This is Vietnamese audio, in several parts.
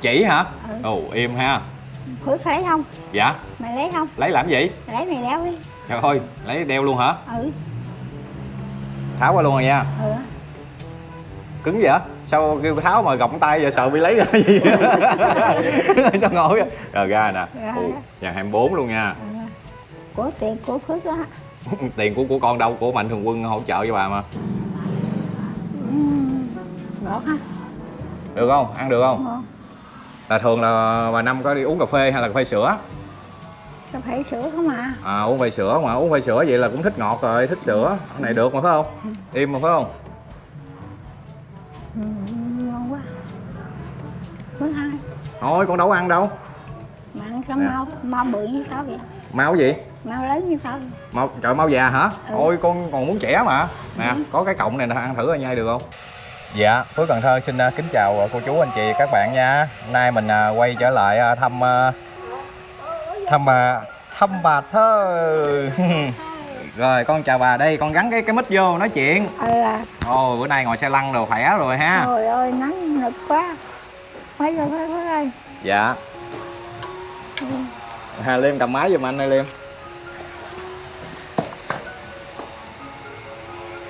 chỉ hả? Ừ. ồ im ha. Phước lấy không? dạ. Mày lấy không? lấy làm gì? Mày lấy mày đeo đi. Trời ơi lấy đeo luôn hả? Ừ. Tháo qua luôn rồi nha. Ừ. Cứng vậy? Sao kêu tháo mà gọng tay giờ sợ bị lấy ra gì? Sao ngồi rồi ra nè. Ra đó. vàng 24 luôn nha. Ừ. Của tiền của Phước đó tiền của của con đâu? Của mạnh thường quân hỗ trợ cho bà mà. Ừ. Ha. Được không? Ăn được không? Ngon là thường là bà năm có đi uống cà phê hay là cà phê sữa? Cà phê sữa không à à uống phê sữa mà uống phê sữa vậy là cũng thích ngọt rồi thích sữa. Cái này được mà phải không? Im mà phải không? Ừ. Ngon quá. Phước hai. Thôi con đâu ăn đâu. Mà ăn cái Nè. mau Mau bự như tao vậy. Máu gì? Mau lớn như tao mau trời mau già hả? Ừ. ôi con còn muốn trẻ mà. Nè có cái cọng này nè ăn thử coi nhai được không dạ phước cần thơ xin uh, kính chào uh, cô chú anh chị các bạn nha. Hôm nay mình uh, quay trở lại thăm thăm bà thăm bà thơ. Rồi con chào bà đây con gắn cái cái mic vô nói chuyện. Ừ à ồ bữa nay ngồi xe lăn rồi khỏe rồi ha. Trời ơi nắng nực quá. Giờ Phước Phước ơi dạ. Ừ. hà liêm cầm máy giùm anh đây liêm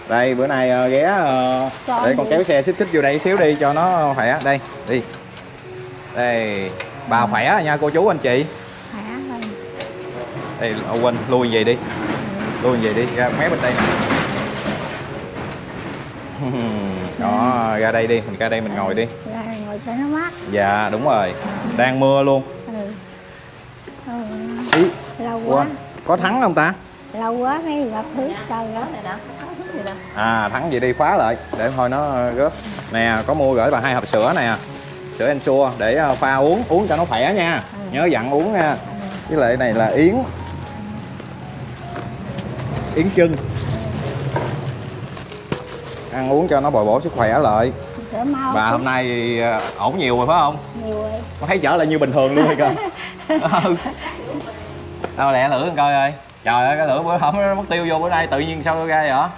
đây bữa nay ờ, ghé ờ, để con kéo xe xích xích vô đây xíu đi cho nó khỏe. Đây đi. Đây bà khỏe nha cô chú anh chị. Khỏe rồi đây ô, quên lui về đi. Lui về đi ra mé bên đây. Nè đó ra đây đi mình ra đây mình ngồi đi. Ra ngồi cho nó mát. Dạ đúng rồi. Đang mưa luôn. Ừ. Ừ. Ý Lâu quá. có thắng không ta? Lâu quá mới gặp Phước trời à thắng gì đi khóa lại. Để thôi nó ờ, gớp. Nè có mua gửi bà hai hộp sữa nè. Sữa Ensure để ờ, pha uống. Uống cho nó khỏe nha. Nhớ dặn uống nha. Với lại này là yến. Yến chân ăn uống cho nó bồi bổ sức khỏe lại. Bà hôm nay ờ, ổn nhiều rồi phải không? Nhiều rồi. Thấy trở lại như bình thường luôn hay cơ ừ. đâu lẹ lửa coi ơi. Trời ơi cái lửa bữa nó mất tiêu vô bữa nay tự nhiên sao ra vậy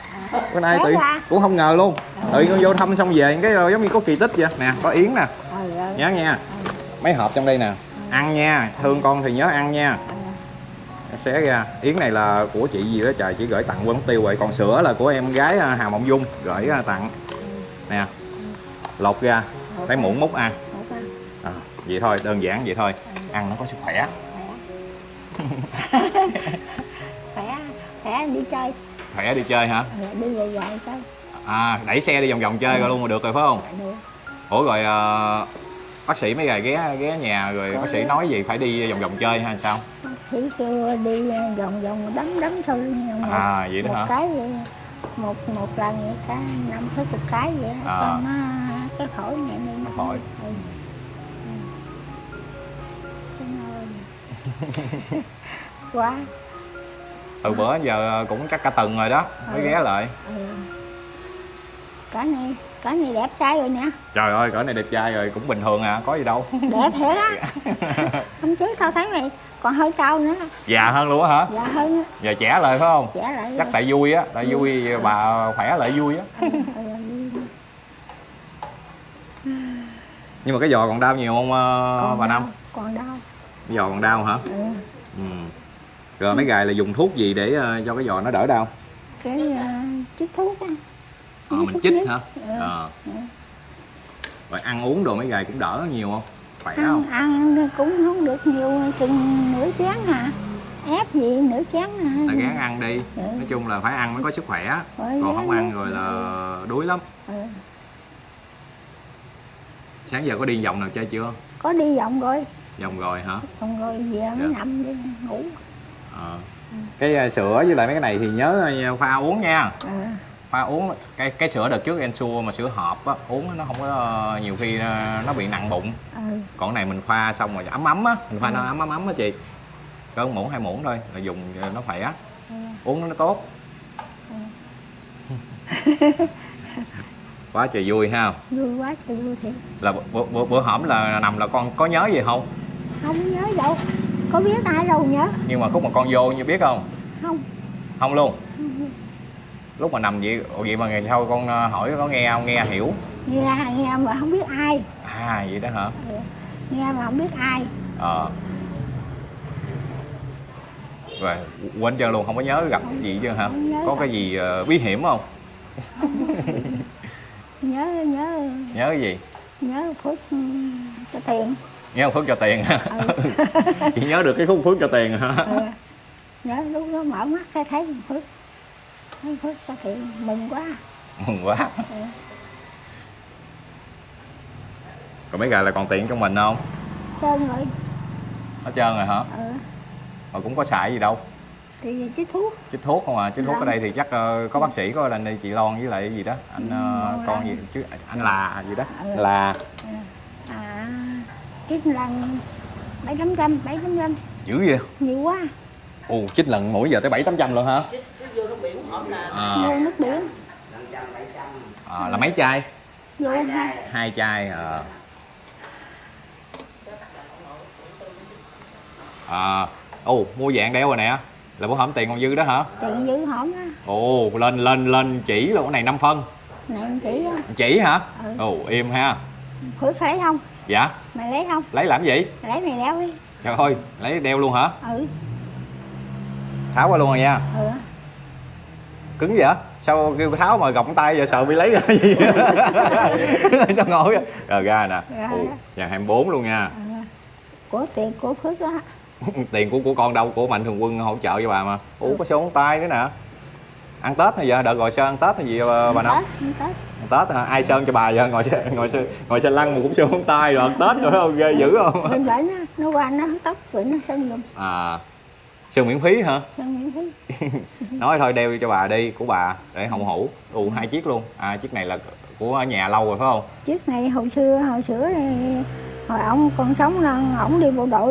bữa nay tự cũng không ngờ luôn. Tự nhiên vô thăm xong về cái giống như có kỳ tích vậy. Nè có yến nè. Nhớ nha. Mấy hộp trong đây nè. Ăn nha. Thương con thì nhớ ăn nha. Xé ra. Yến này là của chị gì đó trời chị gửi tặng quên mất tiêu rồi. Còn sữa là của em gái à, Hà Mộng Dung gửi à, tặng. Nè lột ra. Thấy muỗng múc ăn. À, vậy thôi đơn giản vậy thôi. Ăn nó có sức khỏe. Khỏe Khỏe đi chơi khỏe đi chơi hả? Ừ, Đi dài chơi à đẩy xe đi vòng vòng chơi coi luôn mà được rồi phải không? Được. Ủa rồi ờ, bác sĩ mấy ngày ghé ghé nhà rồi bác sĩ nói gì? Phải đi vòng vòng chơi hay sao? Thì kêu đi vòng vòng đấm đấm thôi nhưng à vậy đó một hả? cái vậy một một lần vậy cả năm sáu chục cái vậy À. con nó cái phổi này nên Cái phổi. ừ. Ừ. Quá từ bữa giờ cũng chắc cả tuần rồi đó mới Ừ. ghé lại. Ừ. cái này cái này đẹp trai rồi nè. Trời ơi cỡ này đẹp trai rồi cũng bình thường à có gì đâu. Đẹp thiệt á hôm trước tao thấy mày còn hơi trâu nữa. Già hơn luôn á hả? Dạ hơn á. giờ trẻ lại phải không? Trẻ lại chắc tại vui á tại vui bà khỏe lại vui á. Ừ, nhưng mà cái giò còn đau nhiều không ờ, còn bà đau, năm còn đau. Giò còn đau hả? Ừ. ừ. Rồi mấy gài là dùng thuốc gì để ờ, cho cái giò nó đỡ đau? Cái uh, chích thuốc á. Ờ mình thuốc chích nước. hả? Ừ. ờ. Ừ. rồi ăn uống đồ mấy gài cũng đỡ nhiều không? Khỏe không? ăn, cũng không được nhiều chừng nửa chén hả ép gì nửa chén hả ta gán ăn đi. Ừ. nói chung là phải ăn mới có sức khỏe. Phải còn không ăn rồi là đuối lắm. Ừ. sáng giờ có đi vòng nào chơi chưa? Có đi vòng rồi. Vòng rồi hả? Vòng rồi về mới Dạ. nằm đi ngủ Ờ. cái ờ, sữa với lại mấy cái này thì nhớ ờ, pha uống nha. Ừ. pha uống cái cái sữa đợt trước Ensure mà sữa hộp á uống nó không có ờ, nhiều khi ờ, nó bị nặng bụng. Ừ. còn cái này mình pha xong rồi ấm ấm á mình pha Ừ. nó ấm ấm ấm á chị. Cỡ một muỗng hai muỗng thôi là dùng ờ, nó khỏe. Ừ. uống nó tốt. Quá trời vui ha. Vui quá trời vui thiệt. Là bữa, bữa, bữa, bữa hổm là nằm là con có nhớ gì không? Không nhớ đâu có biết ai đâu nhớ. Nhưng mà khúc mà con vô như biết không? Không. Không luôn? Lúc mà nằm vậy vậy mà ngày sau con ờ, hỏi có nghe không? Nghe hiểu. Nghe nghe mà không biết ai. À vậy đó hả? Ừ. nghe mà không biết ai. Ờ. Rồi quên chân luôn không có nhớ gặp gì chứ hả? Không có cái gì ờ, bí hiểm không. Nhớ nhớ. Nhớ cái gì? Nhớ phước ừ, cho tiền ông phước cho tiền. Hả ừ. chỉ nhớ được cái khúc phước cho tiền hả? Ừ. nhớ lúc đó mở mắt cái thấy thằng phước. Thấy phước cho tiền mừng quá. Mừng quá. Ừ. còn mấy gà là còn tiền trong mình không? Trơn rồi. Hết trơn rồi hả? Ừ. mà cũng có xài gì đâu. Thì chích thuốc. Chích thuốc không à? Chích thuốc ở đây thì chắc ờ, có bác sĩ có lên đây chị Lon với lại gì đó. Anh Ừ, con gì chứ? Anh là gì đó. Ừ. là. À chích lần bảy tám trăm bảy tám trăm. Dữ vậy? Nhiều quá. Ồ chích lần mỗi giờ tới bảy tám trăm luôn hả? À, vô nước biển. À, là mấy chai? Vô ha. hai chai à. à ồ mua dạng đeo rồi nè. Là bảo hổm tiền còn dư đó hả? Tiền dữ hổm á. Ồ lên lên lên chỉ luôn cái này 5 phân. Này chỉ á. Chỉ hả? Ừ. ồ im ha. Phước lấy không dạ. Mày lấy không? Lấy làm gì? Lấy mày đeo đi. Trời ơi lấy đeo luôn hả? Ừ. Tháo qua luôn rồi nha. Ừ. Cứng vậy? Sao kêu tháo mà gọng tay giờ sợ bị lấy ra gì? Sao ngồi vậy? Rồi ra nè. Đó. vàng 24 luôn nha. Ừ. của tiền của phước á tiền của của con đâu? Của mạnh thường quân hỗ trợ cho bà mà. Ủa có số ngón tay nữa nè ăn tết hay giờ? Đợi gọi sơn ăn tết hay gì bà, bà năm Tết, Tết. ăn tết hả? Ai sơn cho bà giờ ngồi xe ngồi xe ngồi xe lăn mà cũng sơn ngón tay rồi ăn tết rồi không? Ghê dữ không? Bên bệnh á nó qua nó tóc rồi nó sinh giùm à sơn miễn phí hả? Sơn miễn phí. Nói thôi đeo cho bà đi của bà để không hủ. Ù hai chiếc luôn. À chiếc này là của ở nhà lâu rồi phải không? Trước này hồi xưa hồi xưa này, hồi ông còn sống là ông đi bộ đội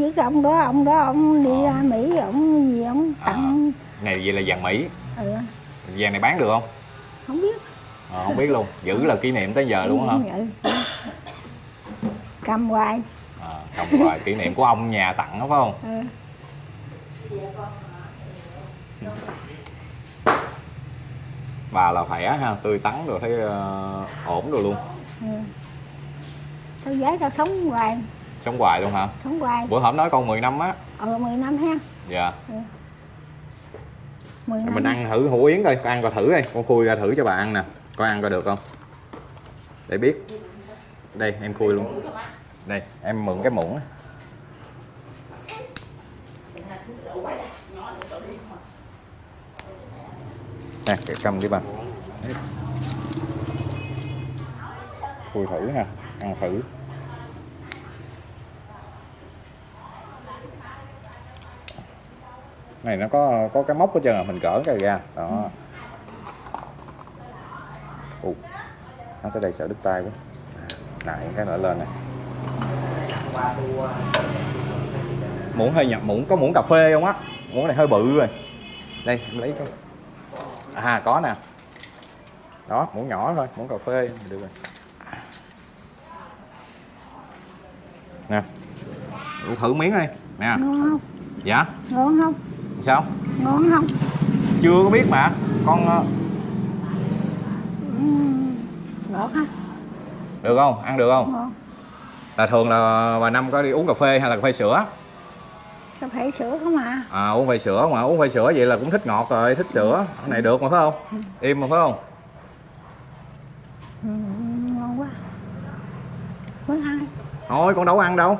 với cái ông đó ông đó ông đi Ờ. ra mỹ ông gì ông tặng. này vậy là vàng mỹ ừ. Vàng này bán được không? Không biết. À, không biết luôn. Giữ là kỷ niệm tới giờ luôn hả? Ừ. cầm hoài. À, cầm hoài. Kỷ niệm của ông nhà tặng đó phải không? Ừ. bà là khỏe ha. Tươi tắn rồi thấy uh, ổn rồi luôn. Ừ. tao dễ tao sống hoài. Sống hoài luôn hả? Sống hoài. Bữa hổm nói con 10 năm á. Ừ 10 năm ha. Dạ. Yeah. ừ. 15. mình ăn thử hủ yến coi, ăn coi thử đây. Con khui ra thử cho bà ăn nè. Coi ăn coi được không? Để biết. Đây, em khui luôn. Đây, em mượn cái muỗng nè cầm đi bà khui thử ha ăn thử. Này nó có có cái móc hết trơn à mình gỡ cái ra. Đó. Ù, nó tới đây sợ đứt tay quá. À, nại cái nữa lên này. Muỗng hơi nhập muỗng có muỗng cà phê không á? Muỗng này hơi bự rồi. Đây lấy cái à có nè. Đó muỗng nhỏ thôi muỗng cà phê. Được rồi. Nè thử miếng đi. Nè. Ngon không? Dạ? Ngon không sao? Ngon không? Chưa có biết mà. Con ờ, Ừm, ngọt ha. được không? Ăn được không? Ngon. Là thường là bà năm có đi uống cà phê hay là cà phê sữa? Cà phê sữa không à? À uống phê sữa mà uống phê sữa vậy là cũng thích ngọt rồi thích sữa. Cái này được mà phải không? Im mà phải không? Ừm, ngon quá. Muốn hai thôi con đâu ăn đâu.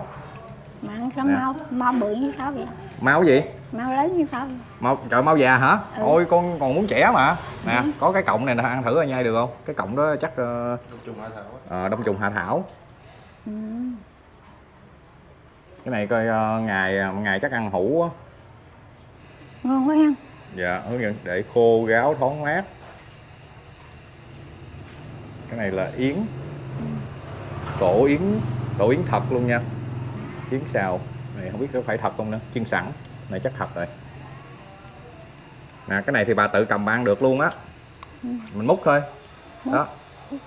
Mà ăn cái mau mau bự như tao vậy? Máu gì mau lớn như vậy mau trời mau già hả? Ừ. ôi con còn muốn trẻ mà. Nè Ừ. có cái cọng này nè ăn thử coi nhai được không? Cái cọng đó chắc ờ, ờ, đông trùng hạ thảo. Ừm, cái này coi ờ, ngày ngày chắc ăn hủ á. Ngon quá ha. Dạ hướng dẫn để khô ráo thoáng mát. Cái này là yến. Cổ yến cổ yến thật luôn nha. Yến xào. Này không biết có phải thật không nữa. Chiên sẵn này chắc thật rồi. Nè cái này thì bà tự cầm bà ăn được luôn á. Mình múc thôi. Đó.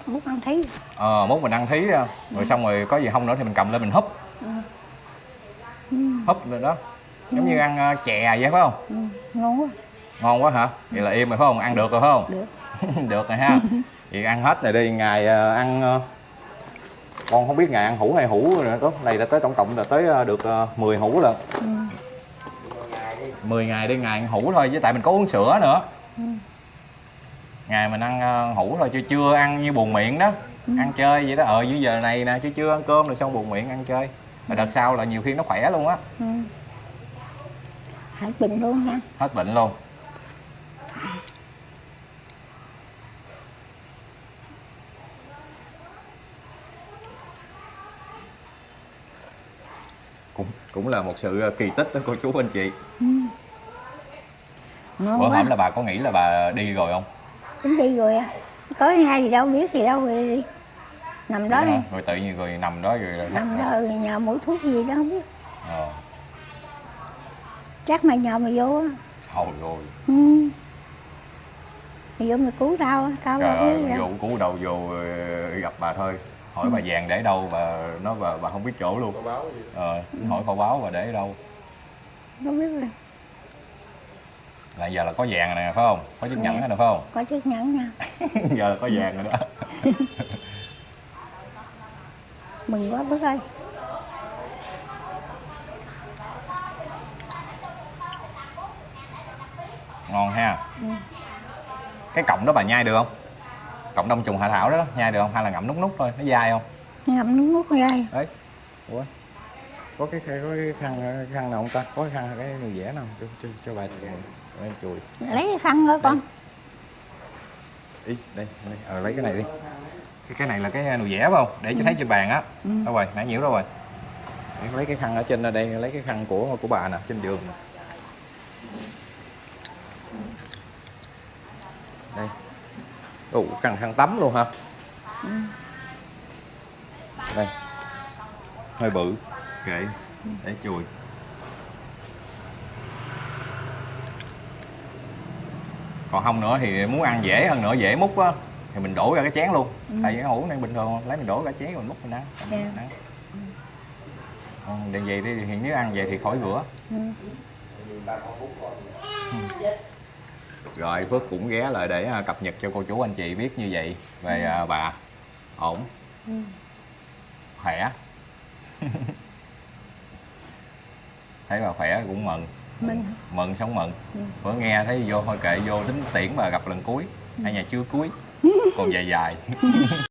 Muốn ăn thấy. Ờ múc mình ăn thí ra rồi xong rồi có gì không nữa thì mình cầm lên mình húp. Ừm, húp lên đó. Giống như ăn ờ, chè vậy phải không? Ừm, ngon quá. Ngon quá hả? Vậy là im rồi phải không? Ăn được rồi phải không? Được. Được rồi ha. Vậy ăn hết rồi đi ngày ờ, ăn ờ, con không biết ngày ăn hũ hay hũ nữa có này đã tới tổng cộng là tới ờ, được ờ, 10 hũ rồi ừ. 10 ngày đi ngày ăn hũ thôi chứ tại mình có uống sữa nữa. Ừ. ngày mình ăn ờ, hũ thôi chứ chưa ăn như buồn miệng đó. Ăn chơi vậy đó. Ờ dưới giờ này nè chứ chưa ăn cơm rồi xong buồn miệng ăn chơi. Rồi đợt sau là nhiều khi nó khỏe luôn á. Ừ. hết bệnh luôn ha hết bệnh luôn. Cũng cũng là một sự ờ, kỳ tích đó cô chú anh chị ngon bữa quá hổm là bà có nghĩ là bà đi rồi không? Tính đi rồi à. Có ai gì đâu biết gì đâu rồi đi. Nằm đó đi. rồi tự nhiên rồi nằm đó rồi nằm đó rồi nhờ mũi thuốc gì đó không biết. Ờ. Chắc mày nhờ mày vô á. Thôi rồi. Ừ. mày vô mày cứu tao á, tao trời đâu ơi biết vô đâu cú đầu vô ờ, gặp bà thôi. Hỏi bà vàng để đâu bà nó bà, bà không biết chỗ luôn. Báo gì? Ờ hỏi kho báo bà để đâu. Không biết rồi là giờ là có vàng rồi nè phải không? Có chiếc nhẫn rồi nè phải không? Có chiếc nhẫn nha giờ là có vàng rồi đó. Mừng quá bác ơi. Ngon ha. Ừ. cái cọng đó bà nhai được không? Cọng đông trùng hạ thảo đó nhai được không? Hay là ngậm nút nút thôi nó dai không? Ngậm nước mút ra đấy. Ủa có cái có cái khăn khăn nào không ta? Có cái khăn cái người vẽ nào cho cho, cho bà em chùi. Lấy cái khăn đó con. Ý đây, đây. Ờ, lấy cái này đi. Cái, cái này là cái nồi vẽ phải không? Để cho thấy trên bàn á. Ừ. đâu rồi? Nãy nhiễu đâu rồi? Lấy cái khăn ở trên đây lấy cái khăn của của bà nè trên giường đây. Ủ khăn khăn tắm luôn hả? Đây. Hơi bự kệ để chùi. Còn không nữa thì muốn ăn dễ hơn nữa dễ múc á thì mình đổ ra cái chén luôn. Tại vì cái hũ này bình thường lấy mình đổ ra chén mình múc mình ăn. Dạ. Mình ăn. Ừ, để vậy đi thì nếu ăn vậy thì khỏi rửa. Ừ. rồi Phước cũng ghé lại để à, cập nhật cho cô chú anh chị biết như vậy về à, bà. Ổn. Ừ. khỏe thấy bà khỏe cũng mừng. Mừng. mừng sống mừng. Ừ. bữa nghe thấy vô thôi kệ vô tính tiễn bà gặp lần cuối. Ở nhà chưa cuối. Còn dài dài